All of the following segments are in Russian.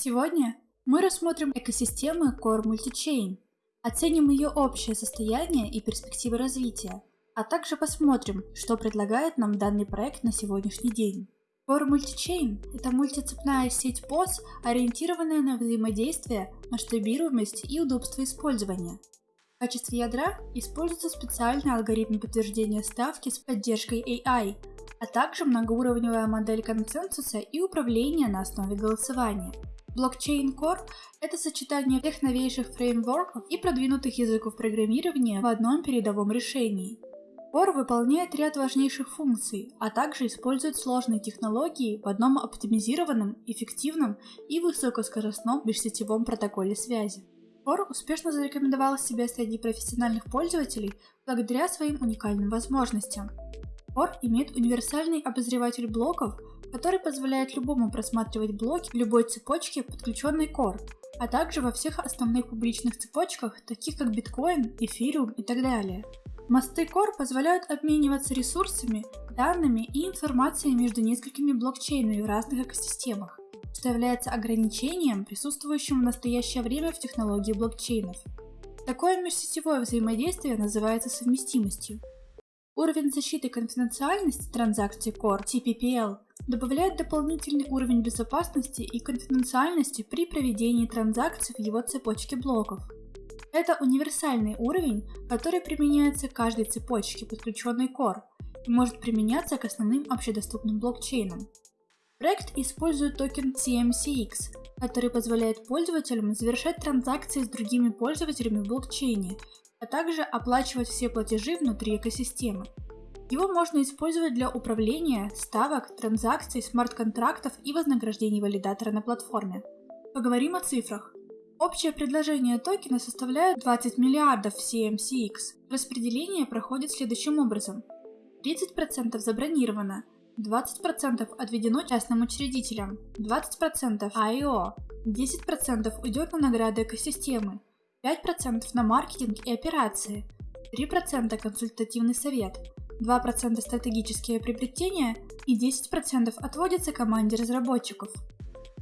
Сегодня мы рассмотрим экосистемы Core Multichain, оценим ее общее состояние и перспективы развития, а также посмотрим, что предлагает нам данный проект на сегодняшний день. Core Multichain – это мультицепная сеть POS, ориентированная на взаимодействие, масштабируемость и удобство использования. В качестве ядра используется специальный алгоритм подтверждения ставки с поддержкой AI, а также многоуровневая модель консенсуса и управления на основе голосования. Blockchain Core – это сочетание всех новейших фреймворков и продвинутых языков программирования в одном передовом решении. Core выполняет ряд важнейших функций, а также использует сложные технологии в одном оптимизированном, эффективном и высокоскоростном межсетевом протоколе связи. Core успешно зарекомендовал себя среди профессиональных пользователей благодаря своим уникальным возможностям. Core имеет универсальный обозреватель блоков, который позволяет любому просматривать блоки в любой цепочке, подключенной Core, а также во всех основных публичных цепочках, таких как биткоин, эфириум и так далее. Мосты Core позволяют обмениваться ресурсами, данными и информацией между несколькими блокчейнами в разных экосистемах, что является ограничением, присутствующим в настоящее время в технологии блокчейнов. Такое межсетевое взаимодействие называется совместимостью. Уровень защиты конфиденциальности транзакций Core TPPL добавляет дополнительный уровень безопасности и конфиденциальности при проведении транзакций в его цепочке блоков. Это универсальный уровень, который применяется к каждой цепочке, подключенной Core, и может применяться к основным общедоступным блокчейнам. Проект использует токен CMCX, который позволяет пользователям завершать транзакции с другими пользователями в блокчейне а также оплачивать все платежи внутри экосистемы. Его можно использовать для управления, ставок, транзакций, смарт-контрактов и вознаграждений валидатора на платформе. Поговорим о цифрах. Общее предложение токена составляет 20 миллиардов CMCX. Распределение проходит следующим образом. 30% забронировано, 20% отведено частным учредителям, 20% IO, 10% уйдет на награды экосистемы, 5% на маркетинг и операции, 3% консультативный совет, 2% стратегические приобретения и 10% отводится команде разработчиков.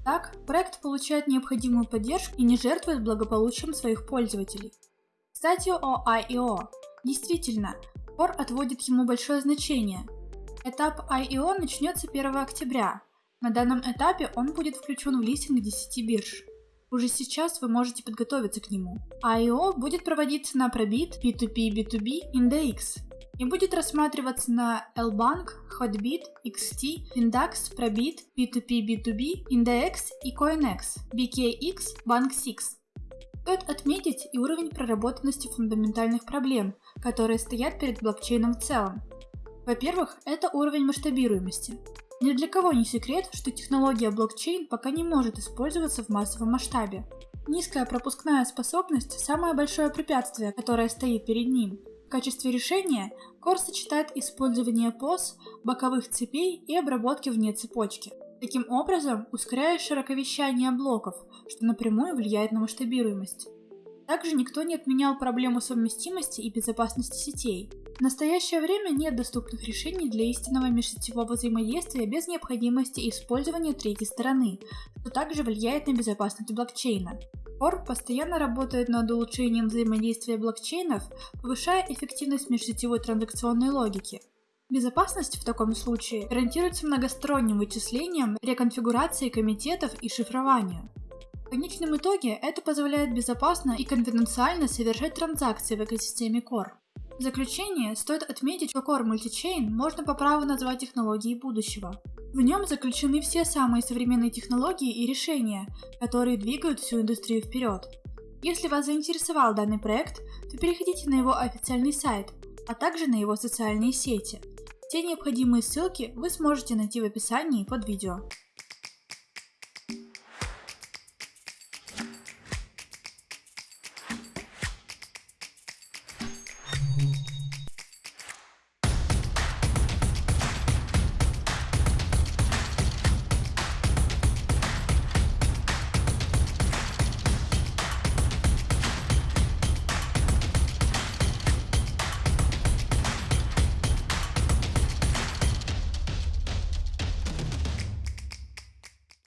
Так, проект получает необходимую поддержку и не жертвует благополучием своих пользователей. Кстати о IEO. Действительно, Core отводит ему большое значение. Этап IEO начнется 1 октября. На данном этапе он будет включен в листинг 10 бирж. Уже сейчас вы можете подготовиться к нему. I.O. будет проводиться на Probit, P2P, B2B, Index и будет рассматриваться на Lbank, Hotbit, XT, Index, Probit, P2P, B2B, Index и CoinX, BKX, Bank6. Стоит отметить и уровень проработанности фундаментальных проблем, которые стоят перед блокчейном в целом. Во-первых, это уровень масштабируемости. Ни для кого не секрет, что технология блокчейн пока не может использоваться в массовом масштабе. Низкая пропускная способность – самое большое препятствие, которое стоит перед ним. В качестве решения Core сочетает использование POS, боковых цепей и обработки вне цепочки. Таким образом, ускоряя широковещание блоков, что напрямую влияет на масштабируемость. Также никто не отменял проблему совместимости и безопасности сетей. В настоящее время нет доступных решений для истинного межсетевого взаимодействия без необходимости использования третьей стороны, что также влияет на безопасность блокчейна. Core постоянно работает над улучшением взаимодействия блокчейнов, повышая эффективность межсетевой транзакционной логики. Безопасность в таком случае гарантируется многосторонним вычислением, реконфигурацией комитетов и шифрованию. В конечном итоге это позволяет безопасно и конфиденциально совершать транзакции в экосистеме Core. В заключение стоит отметить, что Core Multichain можно по праву назвать технологией будущего. В нем заключены все самые современные технологии и решения, которые двигают всю индустрию вперед. Если вас заинтересовал данный проект, то переходите на его официальный сайт, а также на его социальные сети. Все необходимые ссылки вы сможете найти в описании под видео.